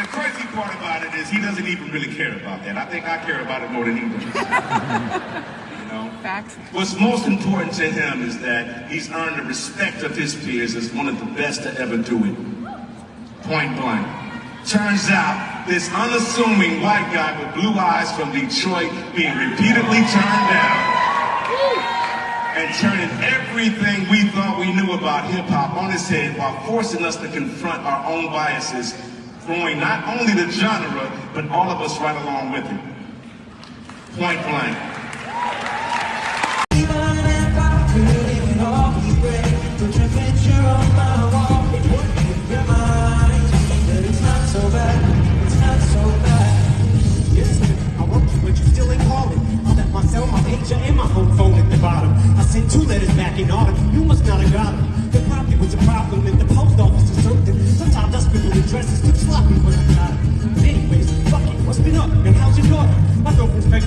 the crazy part about it is he doesn't even really care about that. I think I care about it more than he does. you know? Facts. What's most important to him is that he's earned the respect of his peers as one of the best to ever do it. Point blank. Turns out, this unassuming white guy with blue eyes from Detroit being repeatedly turned down and turning everything we thought we knew about hip hop on its head while forcing us to confront our own biases, throwing not only the genre, but all of us right along with it. Point blank. two letters back in autumn. You must not have got them. Probably was a dress is too sloppy when I got it. Anyways, fuck it, what's been up, and how's your daughter? My girlfriend's pregnant.